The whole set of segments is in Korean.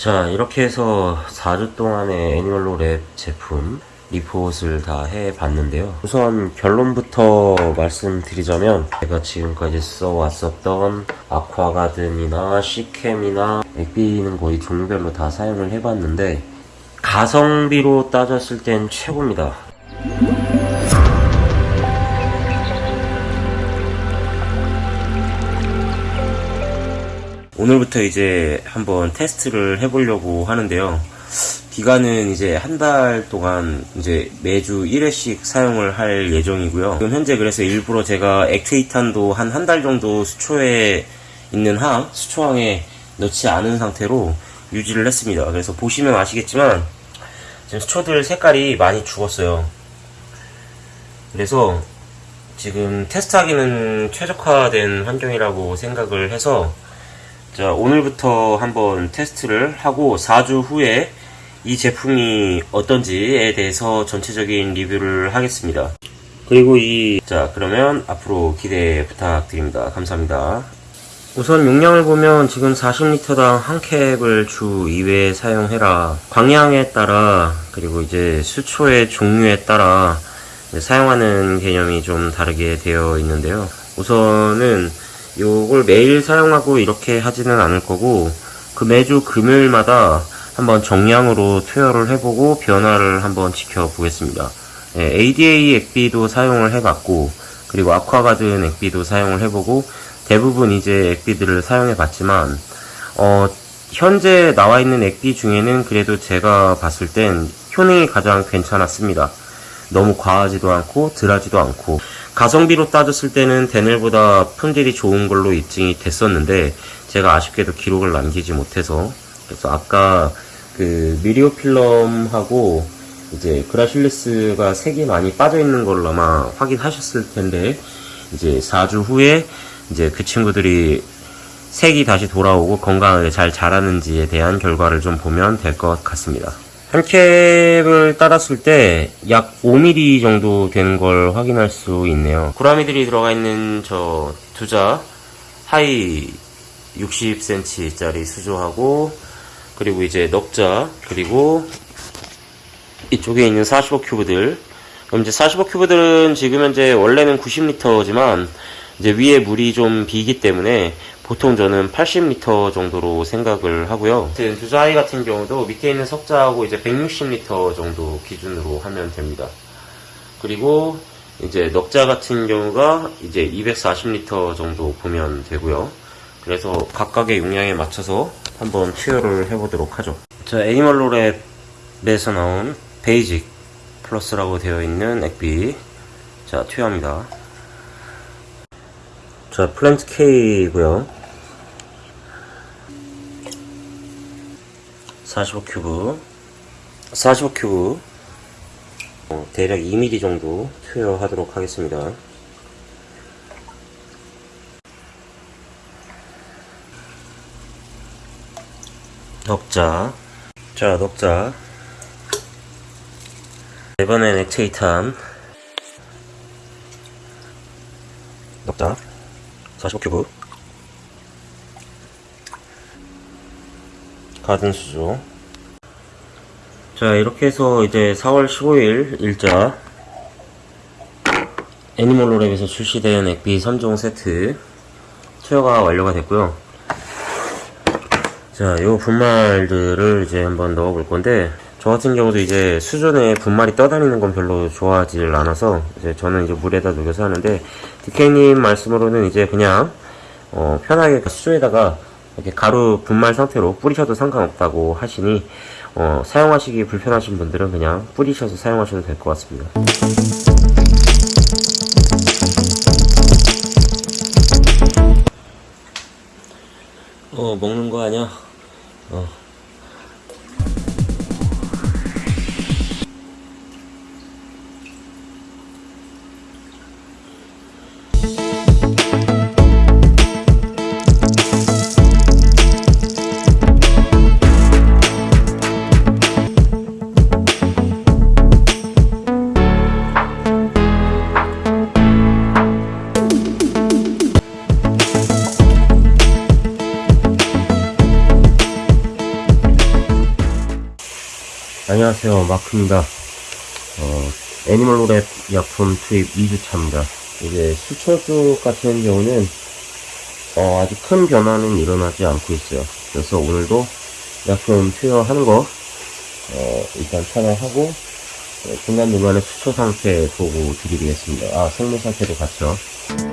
자 이렇게 해서 4주 동안의 애니멀로 랩 제품 리포트를 다 해봤는데요. 우선 결론부터 말씀드리자면 제가 지금까지 써왔었던 아쿠아가든이나 시캠이나 액비는 거의 종류별로 다 사용을 해봤는데 가성비로 따졌을 땐 최고입니다 오늘부터 이제 한번 테스트를 해보려고 하는데요. 기간은 이제 한 달 동안 이제 매주 1회씩 사용을 할 예정이고요. 지금 현재 그래서 일부러 제가 액트이탄도 한 한 달 정도 수초에 있는 항, 수초항에 넣지 않은 상태로 유지를 했습니다. 그래서 보시면 아시겠지만 지금 수초들 색깔이 많이 죽었어요. 그래서 지금 테스트하기는 최적화된 환경이라고 생각을 해서 자, 오늘부터 한번 테스트를 하고 4주 후에 이 제품이 어떤지에 대해서 전체적인 리뷰를 하겠습니다. 그리고 이, 자, 그러면 앞으로 기대 부탁드립니다. 감사합니다. 우선 용량을 보면 지금 40리터당 한 캡을 주 2회 사용해라. 광량에 따라, 그리고 이제 수초의 종류에 따라 사용하는 개념이 좀 다르게 되어 있는데요. 우선은 요걸 매일 사용하고 이렇게 하지는 않을 거고 그 매주 금요일마다 한번 정량으로 투여를 해보고 변화를 한번 지켜보겠습니다. 예, ADA 액비도 사용을 해봤고 그리고 아쿠아가든 액비도 사용을 해보고 대부분 이제 액비들을 사용해봤지만 어, 현재 나와 있는 액비 중에는 그래도 제가 봤을 땐 효능이 가장 괜찮았습니다. 너무 과하지도 않고 덜하지도 않고 가성비로 따졌을 때는 데넬보다 품질이 좋은 걸로 입증이 됐었는데 제가 아쉽게도 기록을 남기지 못해서 그래서 아까 그 미리오필럼하고 이제 그라실리스가 색이 많이 빠져 있는 걸로 아마 확인하셨을 텐데 이제 4주 후에 이제 그 친구들이 색이 다시 돌아오고 건강하게 잘 자라는지에 대한 결과를 좀 보면 될 것 같습니다. 한 캡을 따랐을 때 약 5mm 정도 되는 걸 확인할 수 있네요. 구라미들이 들어가 있는 저 두자 하이 60cm 짜리 수조하고 그리고 이제 넉자 그리고 이쪽에 있는 45 큐브들 그럼 이제 45 큐브들은 지금 현재 원래는 90리터지만 이제 위에 물이 좀 비기 때문에 보통 저는 80리터 정도로 생각을 하고요. 두자 하이 같은 경우도 밑에 있는 석자하고 이제 160리터 정도 기준으로 하면 됩니다. 그리고 이제 넉자 같은 경우가 이제 240리터 정도 보면 되고요. 그래서 각각의 용량에 맞춰서 한번 투여를 해보도록 하죠. 자, 애니멀로랩에서 나온 Basic Plus라고 되어 있는 액비 자, 투여합니다. 자, Plant K고요. 45큐브. 45큐브. 어, 대략 2mm 정도 투여하도록 하겠습니다. 넉자. 자 넉자. 이번엔 액체이탄 넉자. 45큐브 가든 수조 자 이렇게 해서 이제 4월 15일 일자 애니멀로랩에서 출시된 액비 3종 세트 투여가 완료가 됐고요. 자요 분말들을 이제 한번 넣어 볼 건데 저 같은 경우도 이제 수전에 분말이 떠다니는 건 별로 좋아하질 않아서 이제 저는 이제 물에다 녹여서 하는데 디케이님 말씀으로는 이제 그냥 어 편하게 수조에다가 이렇게 가루 분말 상태로 뿌리셔도 상관없다고 하시니 어, 사용하시기 불편하신 분들은 그냥 뿌리셔서 사용하셔도 될 것 같습니다. 어 먹는 거 아니야? 어. 안녕하세요 마크입니다. 어, 애니멀로랩 약품 투입 2주차입니다. 이제 수초주 같은 경우는 어, 아직 큰 변화는 일어나지 않고 있어요. 그래서 오늘도 약품 투여하는 거 어, 일단 촬영하고 어, 중간중간에 수초 상태 보고 드리겠습니다. 아 생물 상태도 음,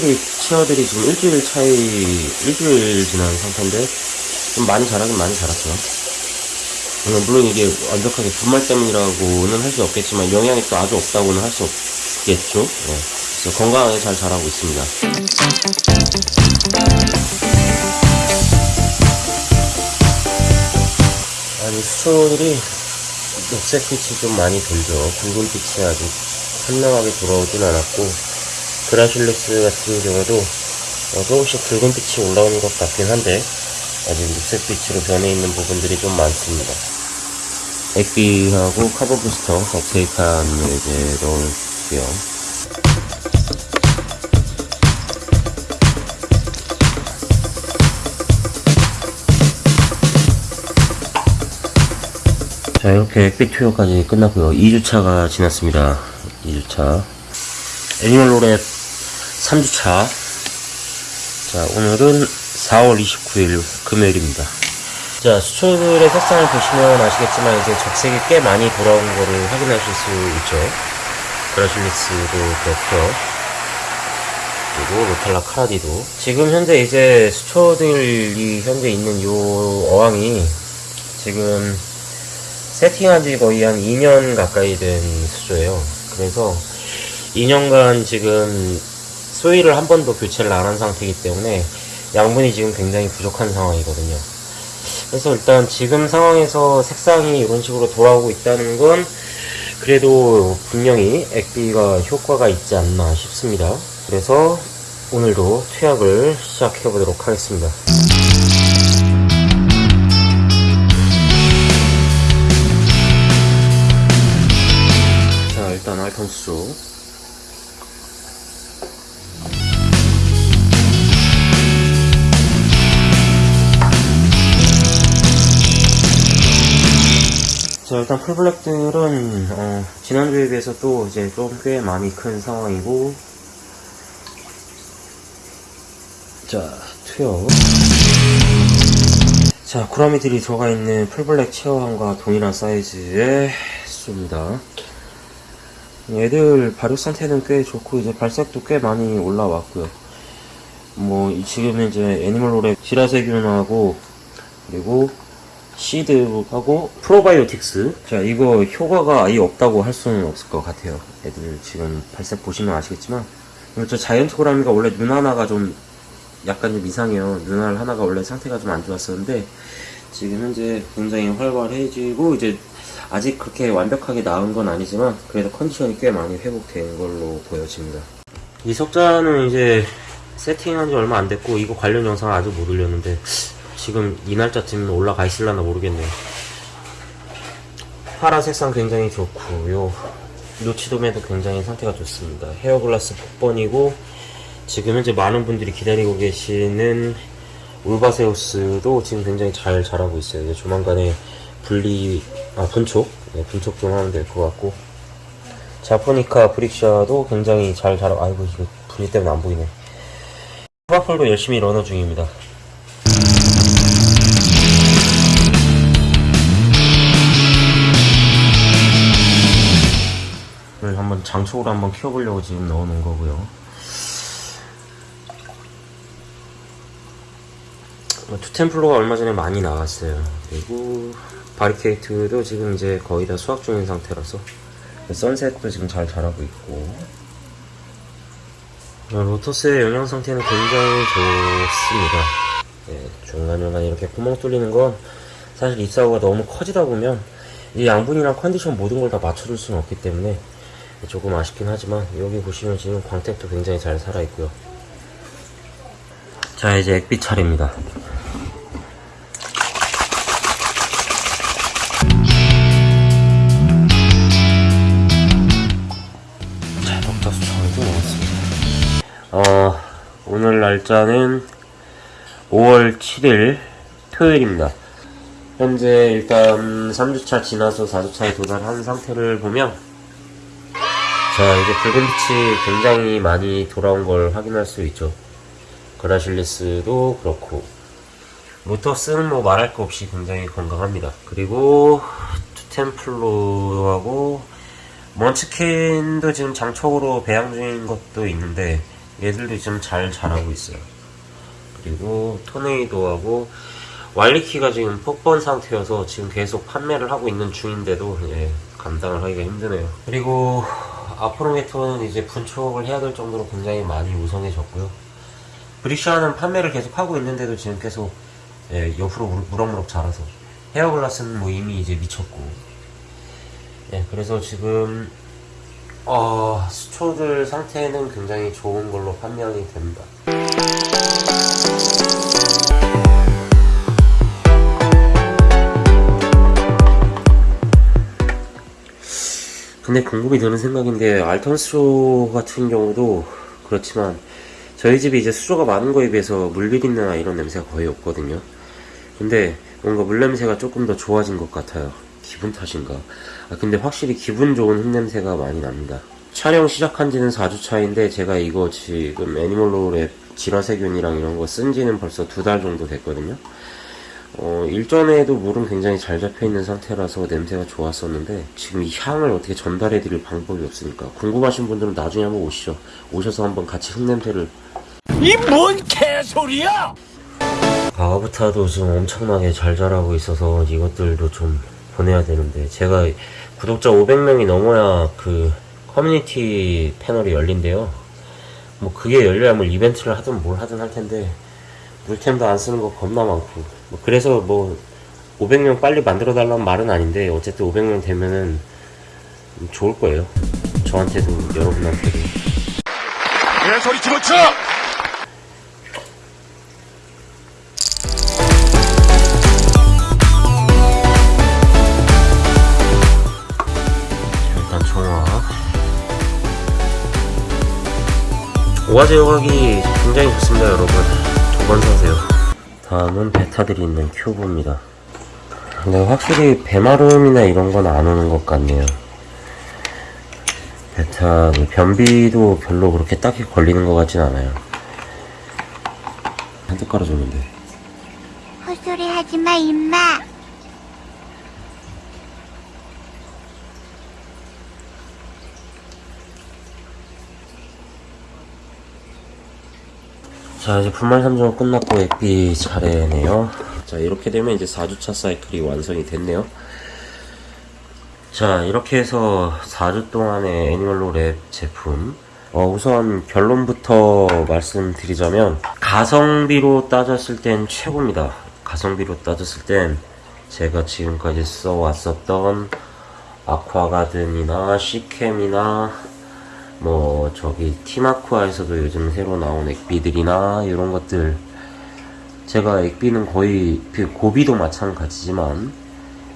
확실히 치어들이 지금 일주일 차이, 일주일 지난 상태인데, 좀 많이 자라긴 많이 자랐죠. 음, 물론 이게 완벽하게 분말 때문이라고는 할 수 없겠지만, 영향이 또 아주 없다고는 할 수 없겠죠. 네. 그래서 건강하게 잘 자라고 있습니다. 아니, 수초들이 녹색빛이 좀 많이 돌죠. 붉은빛이 아직 선명하게 돌아오진 않았고, 그라실루스 같은 경우도 어, 조금씩 붉은빛이 올라오는 것 같긴 한데 아직 녹색빛으로 변해 있는 부분들이 좀 많습니다. 액비하고 카본 부스터 덕세이칸을 이제 넣을게요. 자 이렇게 액비 투여까지 끝났고요. 2주차가 지났습니다. 2주차 애니멀로랩 3주차 자 오늘은 4월 29일 금요일입니다. 자 수초들의 색상을 보시면 아시겠지만 이제 적색이 꽤 많이 돌아온 거를 확인하실 수 있죠. 그라실리스도 그렇고요. 그리고 로탈라 카라디도. 지금 현재 이제 수초들이 현재 있는 요 어항이 지금 세팅한 지 거의 한 2년 가까이 된 수조예요. 그래서 2년간 지금 소일을 한 번도 교체를 안 한 상태이기 때문에 양분이 지금 굉장히 부족한 상황이거든요. 그래서 일단 지금 상황에서 색상이 이런 식으로 돌아오고 있다는 건 그래도 분명히 액비가 효과가 있지 않나 싶습니다. 그래서 오늘도 투약을 시작해 보도록 하겠습니다. 자 일단 알턴수 자 일단 풀블랙들은 어, 지난주에 비해서 또 이제 좀 꽤 많이 큰 상황이고. 자 투여. 자 구라미들이 들어가 있는 풀블랙 체어함과 동일한 사이즈의 수입니다. 얘들 발육 상태는 꽤 좋고 이제 발색도 꽤 많이 올라왔고요. 뭐 이- 지금 이제 애니멀로랩 지라세균하고 그리고 시드하고 프로바이오틱스. 자 이거 효과가 아예 없다고 할 수는 없을 것 같아요. 애들 지금 발색 보시면 아시겠지만. 그리고 저 자이언트 고라미가 원래 눈 하나가 좀 약간 좀 이상해요. 눈알 하나가 원래 상태가 좀 안 좋았었는데 지금 현재 굉장히 활발해지고 이제 아직 그렇게 완벽하게 나은 건 아니지만 그래도 컨디션이 꽤 많이 회복된 걸로 보여집니다. 이 석자는 이제 세팅한 지 얼마 안 됐고 이거 관련 영상 아직 못 올렸는데 지금 이 날짜쯤 올라가 있을라나 모르겠네요. 파란 색상 굉장히 좋고요. 노치도매도 굉장히 상태가 좋습니다. 헤어글라스 폭번이고 지금 현재 많은 분들이 기다리고 계시는 울바세우스도 지금 굉장히 잘 자라고 있어요. 이제 조만간에 분리 아 분촉 네, 분촉 좀 하면 될 것 같고 자포니카 브릭샤도 굉장히 잘 자라 아이고 이거 분리 때문에 안 보이네. 파풀도 열심히 러너 중입니다. 를 한번 장촉으로 한번 키워보려고 지금 넣어놓은 거고요. 어, 투템플로가 얼마 전에 많이 나왔어요. 그리고 바리케이트도 지금 이제 거의 다 수확 중인 상태라서 선셋도 지금 잘 자라고 있고 어, 로터스의 영양 상태는 굉장히 좋습니다. 네, 중간중간 이렇게 구멍 뚫리는 건 사실 잎사구가 너무 커지다 보면 이 양분이랑 컨디션 모든 걸 다 맞춰줄 수는 없기 때문에 조금 아쉽긴 하지만 여기 보시면 지금 광택도 굉장히 잘 살아있고요. 자 이제 액비 차례입니다. 어 오늘 날짜는 5월 7일 토요일입니다. 현재 일단 3주차 지나서 4주차에 도달한 상태를 보면 자 이제 붉은 빛이 굉장히 많이 돌아온 걸 확인할 수 있죠. 그라실리스도 그렇고 모터스는 뭐 말할 거 없이 굉장히 건강합니다. 그리고 투템플로하고 먼치킨도 지금 장촉으로 배양 중인 것도 있는데 얘들도 지금 잘 자라고 있어요. 그리고 토네이도하고 왈리키가 지금 폭번 상태여서 지금 계속 판매를 하고 있는 중인데도 예, 감당을 하기가 힘드네요. 그리고 아프로메토는 이제 분촉을 해야 될 정도로 굉장히 많이 우성해졌고요. 브리샤는 판매를 계속 하고 있는데도 지금 계속 예, 옆으로 물- 무럭무럭 자라서 헤어글라스는 뭐 이미 이제 미쳤고 예, 그래서 지금 어, 수초들 상태는 굉장히 좋은 걸로 판명이 됩니다. 근데 궁금이 드는 생각인데 알턴스로 같은 경우도 그렇지만 저희 집이 이제 수조가 많은 거에 비해서 물 비린내나 이런 냄새가 거의 없거든요. 근데 뭔가 물 냄새가 조금 더 좋아진 것 같아요. 기분 탓인가? 아 근데 확실히 기분 좋은 흙냄새가 많이 납니다. 촬영 시작한 지는 4주 차인데 제가 이거 지금 애니멀로랩 질화세균이랑 이런 거 쓴 지는 벌써 두 달 정도 됐거든요. 어, 일전에도 물은 굉장히 잘 잡혀 있는 상태라서 냄새가 좋았었는데 지금 이 향을 어떻게 전달해 드릴 방법이 없으니까 궁금하신 분들은 나중에 한번 오시죠. 오셔서 한번 같이 흙냄새를 이 뭔 개소리야! 가와부타도 지금 엄청나게 잘 자라고 있어서 이것들도 좀 보내야 되는데 제가 구독자 500명이 넘어야 그 커뮤니티 패널이 열린대요. 뭐 그게 열려야 뭐 이벤트를 하든 뭘 하든 할 텐데 물템도 안 쓰는 거 겁나 많고 뭐 그래서 뭐 500명 빨리 만들어 달라는 말은 아닌데 어쨌든 500명 되면은 좋을 거예요. 저한테도 여러분한테도. 개소리 집어쳐! 일단 오화제 여각이 굉장히 좋습니다 여러분 두번 사세요. 다음은 베타들이 있는 큐브입니다. 근데 확실히 배마름이나 이런 건 안 오는 것 같네요. 베타 그 변비도 별로 그렇게 딱히 걸리는 것 같진 않아요. 한대 깔아줬는데. 헛소리 하지 마, 임마. 자 이제 분말 3종은 끝났고 액비 차례네요. 자 이렇게 되면 이제 4주차 사이클이 완성이 됐네요. 자 이렇게 해서 4주 동안의 애니멀로 랩 제품. 어, 우선 결론부터 말씀드리자면 가성비로 따졌을 땐 최고입니다. 가성비로 따졌을 땐 제가 지금까지 써왔었던 아쿠아가든이나 시캠이나 뭐 저기 티마쿠아에서도 요즘 새로 나온 액비들이나 이런 것들 제가 액비는 거의 그 고비도 마찬가지지만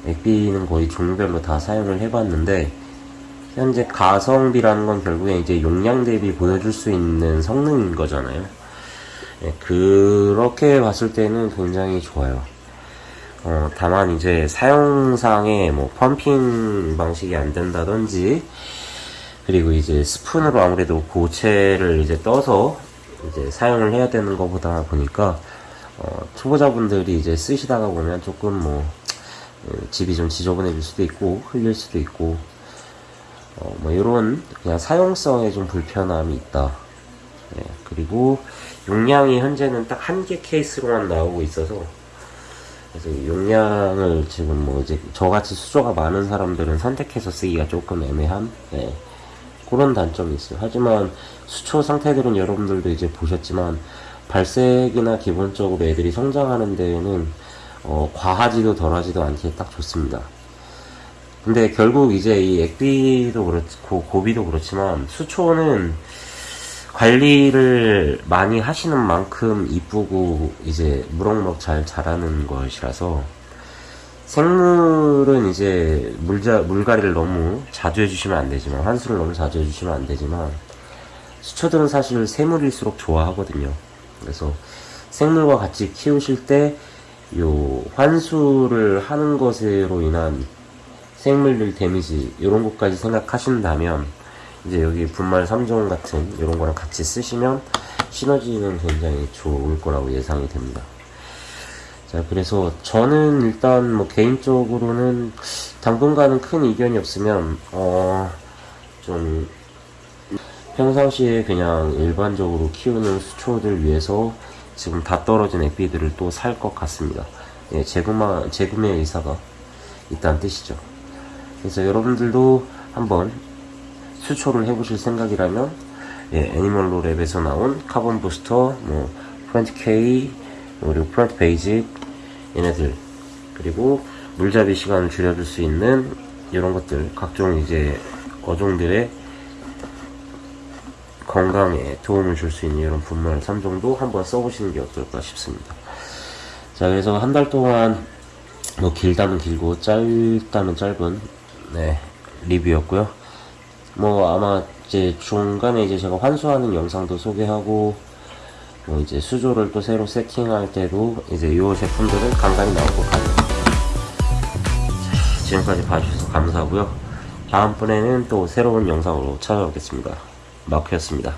액비는 거의 종류별로 다 사용을 해봤는데 현재 가성비라는 건 결국에 이제 용량 대비 보여줄 수 있는 성능인 거잖아요. 예, 그렇게 봤을 때는 굉장히 좋아요. 어, 다만 이제 사용상에 뭐 펌핑 방식이 안 된다든지 그리고 이제 스푼으로 아무래도 고체를 이제 떠서 이제 사용을 해야 되는 것보다 보니까 어, 초보자분들이 이제 쓰시다가 보면 조금 뭐 어, 집이 좀 지저분해질 수도 있고 흘릴 수도 있고 어, 뭐 이런 그냥 사용성에 좀 불편함이 있다. 예, 그리고 용량이 현재는 딱 한 개 케이스로만 나오고 있어서 그래서 용량을 지금 뭐 이제 저같이 수조가 많은 사람들은 선택해서 쓰기가 조금 애매한 예, 그런 단점이 있어요. 하지만 수초 상태들은 여러분들도 이제 보셨지만 발색이나 기본적으로 애들이 성장하는 데에는 어, 과하지도 덜하지도 않게 딱 좋습니다. 근데 결국 이제 이 액비도 그렇고 고비도 그렇지만 수초는 관리를 많이 하시는 만큼 이쁘고 이제 무럭무럭 잘 자라는 것이라서 생물은 이제 물자, 물갈이를 너무 자주 해주시면 안 되지만 환수를 너무 자주 해주시면 안 되지만 수초들은 사실 생물일수록 좋아하거든요. 그래서 생물과 같이 키우실 때 요 환수를 하는 것으로 인한 생물들 데미지 이런 것까지 생각하신다면 이제 여기 분말 3종 같은 이런 거랑 같이 쓰시면 시너지는 굉장히 좋을 거라고 예상이 됩니다. 자, 그래서 저는 일단 뭐 개인적으로는 당분간은 큰 이견이 없으면 어, 좀 평상시에 그냥 일반적으로 키우는 수초들 위해서 지금 다 떨어진 액비들을 또 살 것 같습니다. 예, 재구마, 재구매 의사가 있다는 뜻이죠. 그래서 여러분들도 한번 수초를 해보실 생각이라면 예, 애니멀로 랩에서 나온 Carbon Booster, 뭐 Plant K, 그리고 Plant Basic 얘네들 그리고 물잡이 시간을 줄여줄 수 있는 이런 것들 각종 이제 어종들의 건강에 도움을 줄 수 있는 이런 분말 3종도 한번 써보시는 게 어떨까 싶습니다. 자, 그래서 한 달 동안 뭐 길다면 길고 짧다면 짧은 네, 리뷰였고요. 뭐 아마 이제 중간에 이제 제가 환수하는 영상도 소개하고 뭐 이제 수조를 또 새로 세팅할 때도 이제 이 제품들은 간간히 나올 것 같아요. 자, 지금까지 봐주셔서 감사하고요. 다음번에는 또 새로운 영상으로 찾아오겠습니다. 마크였습니다.